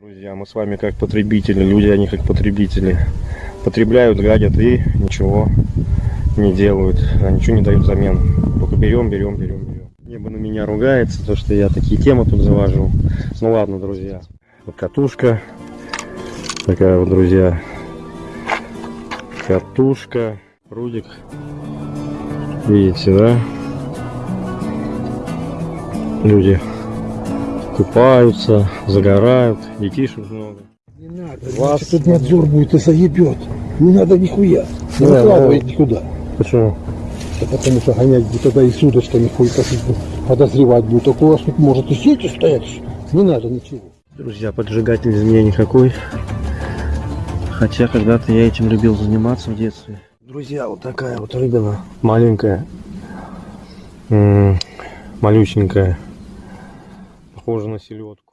Друзья, мы с вами как потребители, люди, они как потребители. Потребляют, гадят и ничего не делают, а ничего не дают взамен. Только берем, берем, берем, берем. Небо на меня ругается, то что я такие темы тут завожу. Ну ладно, друзья. Вот катушка. Такая вот, друзья. Катушка. Рудик. Видите, да? Люди купаются, загорают, детишек много. Не надо, Вас- тут надзор будет и заебет. Не надо нихуя. Не Да, выкладывай да. никуда. Почему? Да потому что гонять будет тогда и с удочками хуй косить будет, подозревать будет. Так у вас тут может и сети стоять. Не надо ничего. Друзья, поджигатель из меня никакой. Хотя когда-то я этим любил заниматься в детстве. Друзья, вот такая вот рыбина. Маленькая. М, Малюсенькая. Похожа на селедку.